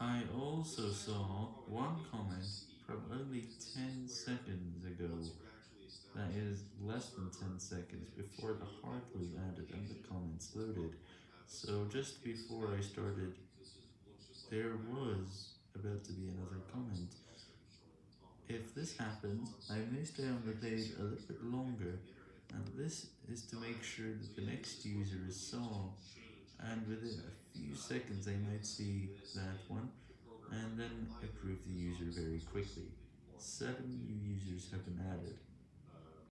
I also saw one comment from only 10 seconds ago, that is, less than 10 seconds before the heart was added and the comments loaded, so just before I started, there was about to be another comment. If this happens, I may stay on the page a little bit longer, and this is to make sure that the next user is saw, and within a few seconds they might see that one, and then approve the user very quickly. 7 new users have been added.